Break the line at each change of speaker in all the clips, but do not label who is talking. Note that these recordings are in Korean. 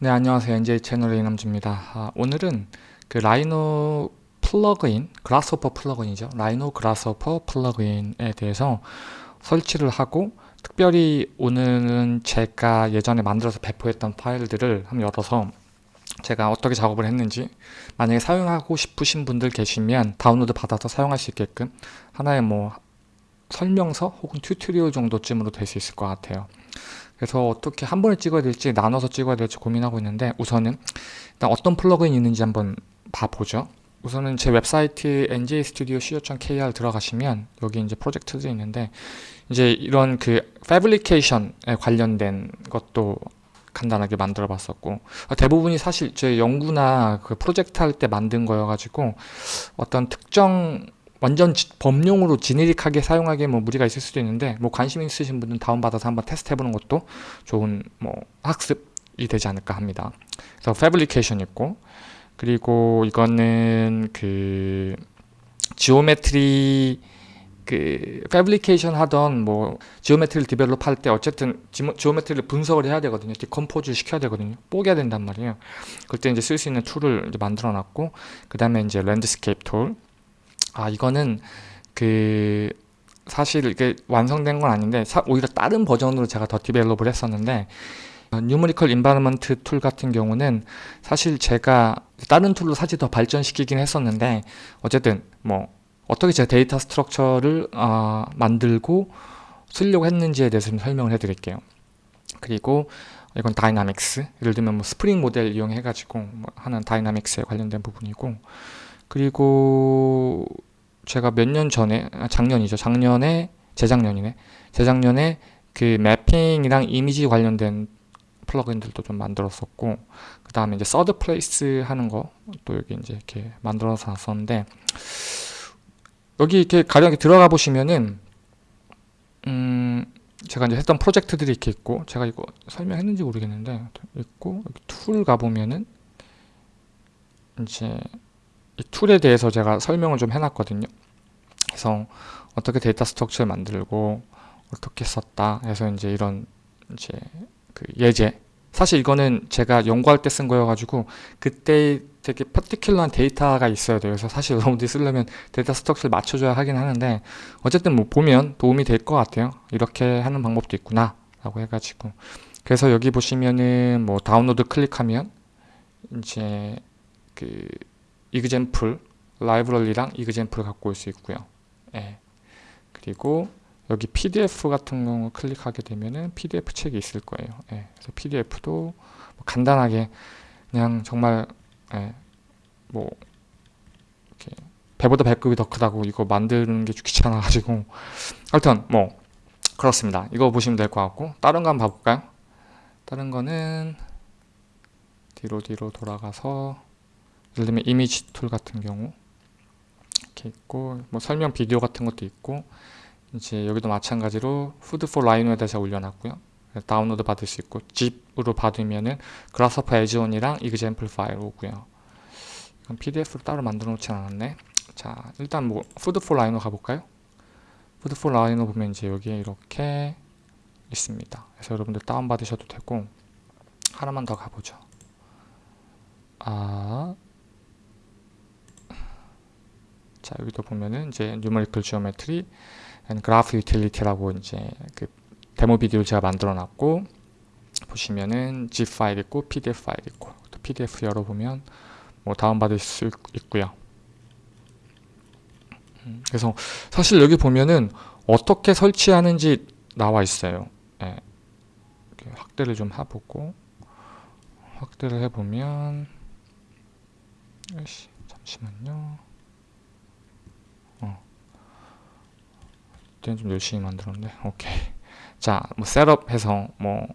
네 안녕하세요. NJ 채널의 이남주입니다. 아, 오늘은 그 Rhino 플러그인 Grasshopper 플러그인이죠. Rhino Grasshopper 플러그인에 대해서 설치를 하고 특별히 오늘은 제가 예전에 만들어서 배포했던 파일들을 한번 열어서 제가 어떻게 작업을 했는지 만약에 사용하고 싶으신 분들 계시면 다운로드 받아서 사용할 수 있게끔 하나의 뭐 설명서 혹은 tutorial 정도쯤으로 될 수 있을 것 같아요. 그래서 어떻게 한 번에 찍어야 될지 나눠서 찍어야 될지 고민하고 있는데 우선은 일단 어떤 플러그인이 있는지 한번 봐보죠. 우선은 제 웹사이트 njstudio.co.kr 들어가시면 여기 이제 프로젝트들이 있는데 이제 이런 그 fabrication에 관련된 것도 간단하게 만들어 봤었고 대부분이 사실 제 연구나 그 프로젝트 할 때 만든 거여 가지고 어떤 특정 완전 지, 범용으로 generic하게 사용하기에 뭐 무리가 있을 수도 있는데 뭐 관심 있으신 분은 다운받아서 한번 테스트 해보는 것도 좋은 뭐 학습이 되지 않을까 합니다. 그래서 fabrication 있고 그리고 이거는 그 geometry 그 fabrication 하던 뭐 geometry를 develop 할 때 어쨌든 geometry를 분석을 해야 되거든요. decompose 시켜야 되거든요. 뽀개야 된단 말이에요. 그때 이제 쓸 수 있는 툴을 만들어 놨고 그 다음에 이제 landscape 툴 아 이거는 그 사실 이게 완성된 건 아닌데 사, 오히려 다른 버전으로 제가 더 develop을 했었는데 numerical environment 툴 같은 경우는 사실 제가 다른 툴로 사실 더 발전시키긴 했었는데 어쨌든 뭐 어떻게 제가 데이터 structure를 어, 만들고 쓰려고 했는지에 대해서 좀 설명을 해 드릴게요. 그리고 이건 dynamics 예를 들면 뭐 스프링 모델 이용해 가지고 뭐 하는 dynamics에 관련된 부분이고 그리고 제가 몇 년 전에 아, 작년이죠. 작년에 재작년이네. 재작년에 그 mapping이랑 이미지 관련된 플러그인들도 좀 만들었었고 그 다음에 이제 third place 하는 거 또 여기 이제 이렇게 만들어서 놨었는데 여기 이렇게 가령 이렇게 들어가 보시면은 음 제가 이제 했던 프로젝트들이 이렇게 있고 제가 이거 설명했는지 모르겠는데 있고 툴 가보면은 이제 이 툴에 대해서 제가 설명을 좀 해놨거든요. 그래서 어떻게 데이터 structure를 만들고 어떻게 썼다 해서 이제 이런 이제 그 예제 사실 이거는 제가 연구할 때 쓴 거여가지고 그때 되게 particular한 데이터가 있어야 돼요. 그래서 사실 여러분들이 쓰려면 데이터 structure를 맞춰줘야 하긴 하는데 어쨌든 뭐 보면 도움이 될 것 같아요. 이렇게 하는 방법도 있구나 라고 해가지고 그래서 여기 보시면은 뭐 다운로드 클릭하면 이제 그 이그젠플 라이브러리랑 이그젠플을 갖고 올 수 있고요. 예. 그리고 여기 PDF 같은 경우 클릭하게 되면은 PDF 책이 있을 거예요. 예. 그래서 PDF도 뭐 간단하게 그냥 정말 예. 뭐 이렇게 배보다 배급이 더 크다고 이거 만드는 게 귀찮아가지고 하여튼 뭐 그렇습니다. 이거 보시면 될 것 같고 다른 거 한번 봐볼까요? 다른 거는 뒤로 뒤로 돌아가서 예를 들면 이미지 툴 같은 경우 이렇게 있고 뭐 설명 비디오 같은 것도 있고 이제 여기도 마찬가지로 Food4Rhino에다 제가 올려놨고요. 다운로드 받을 수 있고 zip으로 받으면은 Grasshopper add-on이랑 example 파일 오고요. 이건 pdf로 따로 만들어 놓지 않았네. 자 일단 뭐 푸드 포 라이노 가볼까요? 푸드 포 라이노 보면 이제 여기에 이렇게 있습니다. 그래서 여러분들 다운 받으셔도 되고 하나만 더 가보죠. 아 자 여기도 보면은 이제 numerical geometry 그래프 유틸리티라고 이제 그 데모 비디오를 제가 만들어 놨고 보시면은 zip 파일 있고 pdf 파일 있고 또 pdf 열어보면 뭐 다운받을 수 있고요. 음, 그래서 사실 여기 보면은 어떻게 설치하는지 나와 있어요. 예. 확대를 좀 해보고 확대를 해보면 잠시만요 그때는 좀 열심히 만들었는데 오케이. 자뭐 셋업해서 뭐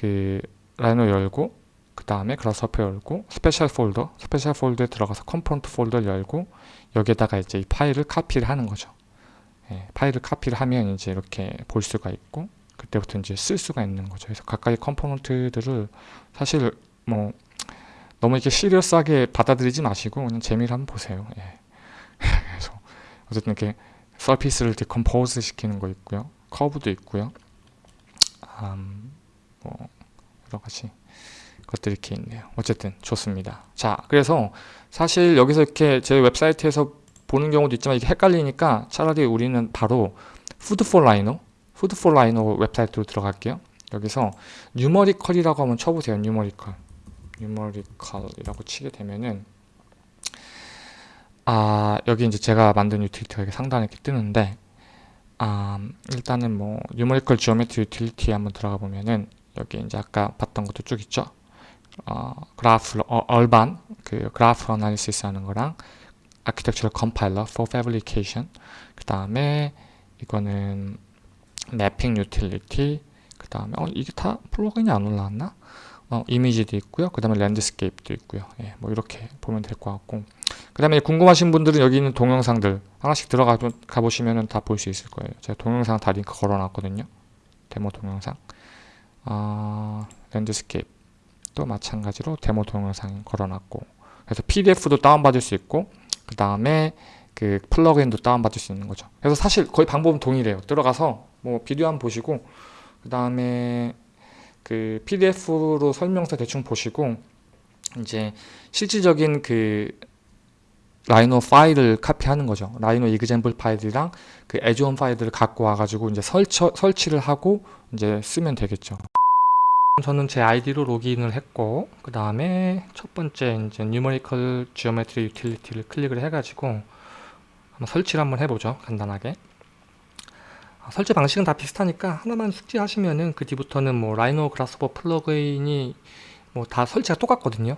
그 Rhino 열고 그 다음에 Grasshopper 열고 special 폴더 special 폴더에 들어가서 component 폴더를 열고 여기에다가 이제 이 파일을 카피를 하는 거죠. 예, 파일을 카피를 하면 이제 이렇게 볼 수가 있고 그때부터 이제 쓸 수가 있는 거죠. 그래서 각각의 component들을 사실 뭐 너무 이렇게 serious하게 받아들이지 마시고 그냥 재미를 한번 보세요. 예. 그래서 어쨌든 이렇게 surface를 decompose 시키는 거 있고요 커브도 있고요 음, 뭐 여러 가지 것들이 이렇게 있네요. 어쨌든 좋습니다. 자, 그래서 사실 여기서 이렇게 제 웹사이트에서 보는 경우도 있지만 이게 헷갈리니까 차라리 우리는 바로 Food4Rhino Food4Rhino 웹사이트로 들어갈게요. 여기서 numerical이라고 한번 쳐보세요. numerical numerical이라고 치게 되면은 아 여기 이제 제가 만든 유틸리티가 이렇게 상단에 이렇게 뜨는데 아 일단은 뭐 numerical geometry 유틸리티에 한번 들어가 보면은 여기 이제 아까 봤던 것도 쭉 있죠. 어, 그래프 어, urban 그 그래프 analysis 하는 거랑 architectural compiler for fabrication. 그 다음에 이거는 mapping 유틸리티 그 다음에 어 이게 다 플러그인이 안 올라왔나? 어 이미지도 있고요. 그 다음에 landscape도 있고요. 예, 뭐 이렇게 보면 될 것 같고 그 다음에 궁금하신 분들은 여기 있는 동영상들 하나씩 들어가 가보시면 다 볼 수 있을 거예요. 제가 동영상 다 링크 걸어놨거든요. 데모 동영상. 어, landscape 또 마찬가지로 데모 동영상 걸어놨고. 그래서 PDF도 다운받을 수 있고 그 다음에 그 플러그인도 다운받을 수 있는 거죠. 그래서 사실 거의 방법은 동일해요. 들어가서 뭐 비디오 한번 보시고 그 다음에 그 PDF로 설명서 대충 보시고 이제 실질적인 그 Rhino 파일을 카피하는 거죠. Rhino example 파일이랑 그 add-on 파일들을 갖고 와가지고 이제 설치, 설치를 하고 이제 쓰면 되겠죠. 저는 제 아이디로 로그인을 했고 그 다음에 첫 번째 이제 Numerical Geometry Utility를 클릭을 해가지고 한번 설치를 한번 해보죠 간단하게. 아, 설치 방식은 다 비슷하니까 하나만 숙지하시면은 그 뒤부터는 뭐 Rhino Grasshopper 플러그인이 뭐 다 설치가 똑같거든요.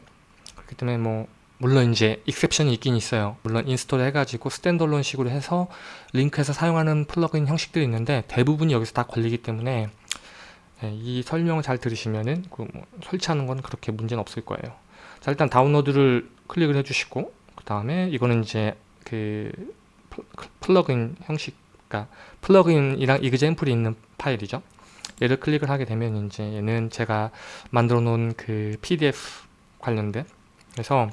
그렇기 때문에 뭐 물론 이제 exception이 있긴 있어요 물론 install 해가지고 standalone 식으로 해서 링크해서 사용하는 플러그인 형식들이 있는데 대부분이 여기서 다 걸리기 때문에 네, 이 설명을 잘 들으시면은 그 뭐 설치하는 건 그렇게 문제는 없을 거예요. 자 일단 다운로드를 클릭을 해주시고 그 다음에 이거는 이제 그 플러그인 형식, 그러니까 플러그인이랑 example이 있는 파일이죠. 얘를 클릭을 하게 되면 이제 얘는 제가 만들어 놓은 그 PDF 관련된 그래서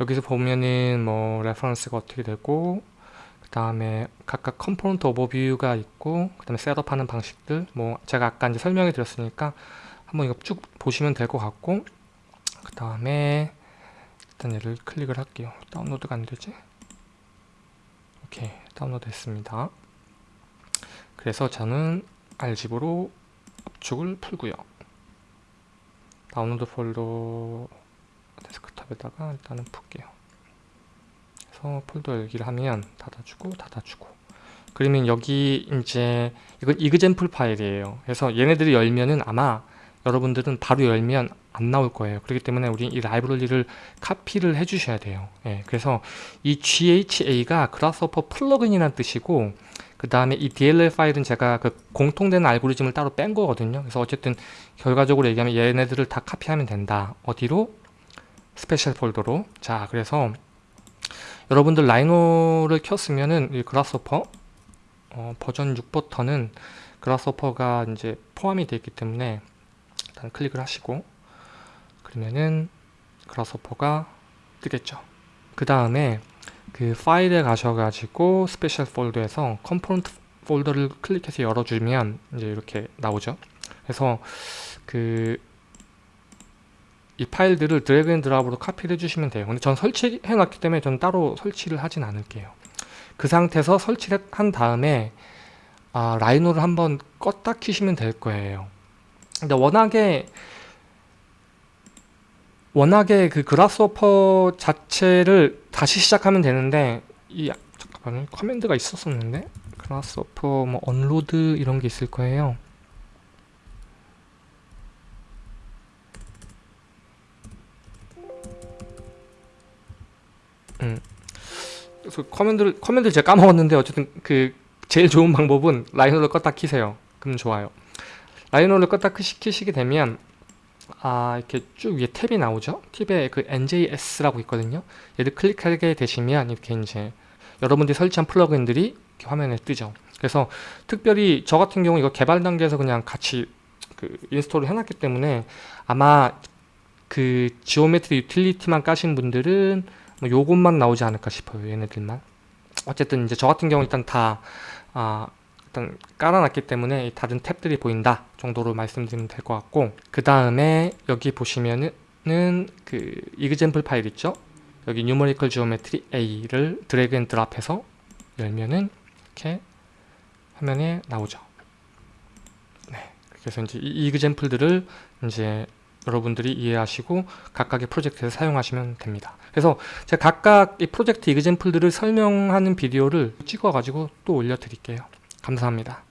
여기서 보면은 뭐 reference가 어떻게 되고 그 다음에 각각 component overview가 있고 그 다음에 setup하는 방식들. 뭐 제가 아까 이제 설명해 드렸으니까 한번 이거 쭉 보시면 될 것 같고 그 다음에 일단 얘를 클릭을 할게요. 다운로드가 안되지? 오케이 다운로드 했습니다. 그래서 저는 알집으로 압축을 풀고요. 다운로드 폴더 데스크탑에다가 일단은 풀게요. 그래서 폴더 열기를 하면 닫아주고 닫아주고. 그러면 여기 이제 이건 example 파일이에요. 그래서 얘네들이 열면은 아마 여러분들은 바로 열면 안 나올 거예요. 그렇기 때문에 우리 이 라이브러리를 카피를 해 주셔야 돼요. 예, 그래서 이 GHA가 Grasshopper 플러그인이라는 뜻이고 그 다음에 이 DLL 파일은 제가 그 공통된 알고리즘을 따로 뺀 거거든요. 그래서 어쨌든 결과적으로 얘기하면 얘네들을 다 카피하면 된다. 어디로? special folder로 자 그래서 여러분들 Rhino를 켰으면은 이 Grasshopper 어, 버전 6부터는 Grasshopper가 이제 포함이 되어 있기 때문에 일단 클릭을 하시고 그러면은 Grasshopper가 뜨겠죠. 그 다음에 그 파일에 가셔가지고 special folder에서 component folder를 클릭해서 열어주면 이제 이렇게 나오죠. 그래서 그 이 파일들을 drag and drop으로 카피를 해주시면 돼요. 근데 전 설치해 놨기 때문에 저는 따로 설치를 하진 않을게요. 그 상태에서 설치를 한 다음에 아, Rhino를 한번 껐다 키시면 될 거예요. 근데 워낙에 워낙에 그 Grasshopper 자체를 다시 시작하면 되는데 이 잠깐만요. command가 있었었는데? Grasshopper 뭐 unload 이런 게 있을 거예요 그래서 command를 command 제가 까먹었는데 어쨌든 그 제일 좋은 방법은 Rhino를 껐다 키세요. 그럼 좋아요. Rhino를 껐다 키시게 되면 아 이렇게 쭉 위에 탭이 나오죠. 탭에 그 NJS라고 있거든요. 얘를 클릭하게 되시면 이렇게 이제 여러분들이 설치한 플러그인들이 화면에 뜨죠. 그래서 특별히 저 같은 경우 이거 개발 단계에서 그냥 같이 그 install을 해놨기 때문에 아마 그 Geometry Utility만 까신 분들은 뭐 요것만 나오지 않을까 싶어요 얘네들만. 어쨌든 이제 저 같은 경우 일단 다, 아, 일단 깔아놨기 때문에 이 다른 탭들이 보인다 정도로 말씀드리면 될 것 같고 그 다음에 여기 보시면은 그 example 파일 있죠? 여기 뉴머리컬 지오메트리 A를 드래그 앤 드랍해서 열면은 이렇게 화면에 나오죠. 네 그래서 이제 이 example들을 이제 여러분들이 이해하시고 각각의 프로젝트에 사용하시면 됩니다. 그래서 제가 각각 이 프로젝트 이그젠플들을 설명하는 비디오를 찍어 가지고 또 올려 드릴게요. 감사합니다